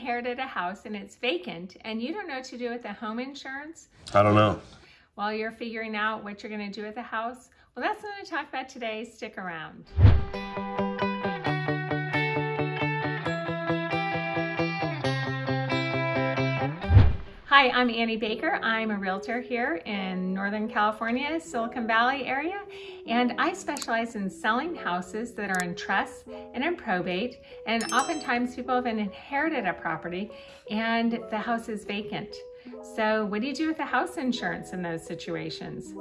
inherited a house and it's vacant and you don't know what to do with the home insurance I don't know. while you're figuring out what you're going to do with the house? Well, that's what I'm going to talk about today. Stick around. Hi, I'm Annie Baker. I'm a realtor here in Northern California, Silicon Valley area, and I specialize in selling houses that are in trust and in probate. And oftentimes people have inherited a property and the house is vacant. So what do you do with the house insurance in those situations?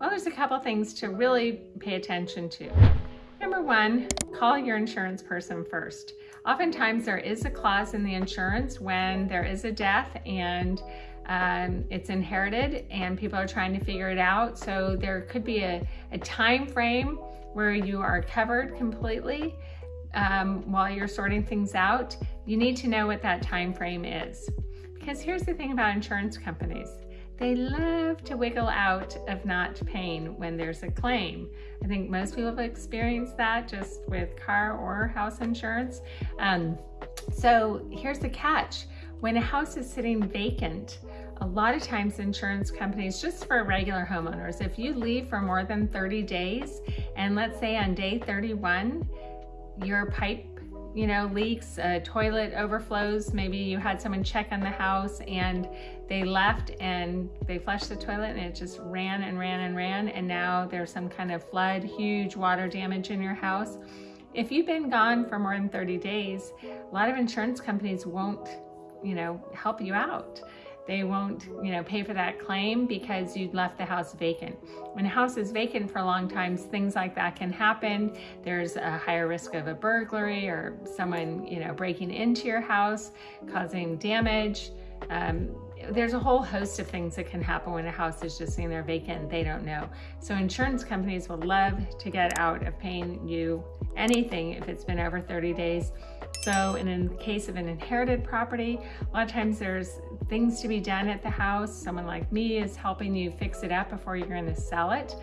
Well, there's a couple things to really pay attention to. Number one, call your insurance person first. Oftentimes there is a clause in the insurance when there is a death and um, it's inherited and people are trying to figure it out. So there could be a, a time frame where you are covered completely um, while you're sorting things out. You need to know what that time frame is. Because here's the thing about insurance companies. They love to wiggle out of not paying when there's a claim. I think most people have experienced that just with car or house insurance. Um, so here's the catch. When a house is sitting vacant, a lot of times insurance companies, just for regular homeowners, if you leave for more than 30 days, and let's say on day 31, your pipe you know, leaks, a toilet overflows, maybe you had someone check on the house and they left and they flushed the toilet and it just ran and ran and ran and now there's some kind of flood, huge water damage in your house. If you've been gone for more than 30 days, a lot of insurance companies won't, you know, help you out. They won't, you know, pay for that claim because you left the house vacant. When a house is vacant for a long time, things like that can happen. There's a higher risk of a burglary or someone, you know, breaking into your house, causing damage. Um, there's a whole host of things that can happen when a house is just sitting there vacant they don't know. So insurance companies would love to get out of paying you anything if it's been over 30 days. So in the case of an inherited property, a lot of times there's things to be done at the house. Someone like me is helping you fix it up before you're gonna sell it.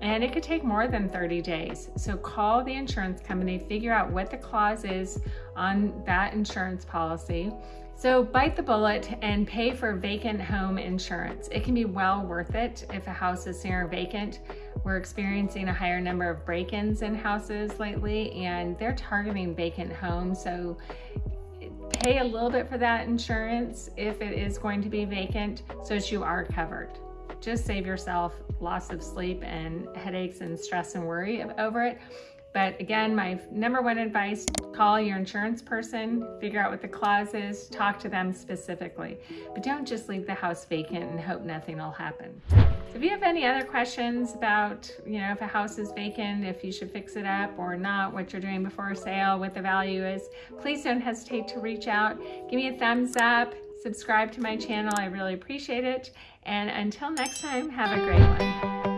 And it could take more than 30 days. So call the insurance company, figure out what the clause is on that insurance policy. So bite the bullet and pay for vacant home insurance. It can be well worth it if a house is near vacant. We're experiencing a higher number of break-ins in houses lately and they're targeting vacant homes. So pay a little bit for that insurance if it is going to be vacant so that you are covered. Just save yourself loss of sleep and headaches and stress and worry over it. But again, my number one advice, call your insurance person, figure out what the clause is, talk to them specifically. But don't just leave the house vacant and hope nothing will happen. So if you have any other questions about, you know, if a house is vacant, if you should fix it up or not, what you're doing before a sale, what the value is, please don't hesitate to reach out. Give me a thumbs up, subscribe to my channel. I really appreciate it. And until next time, have a great one.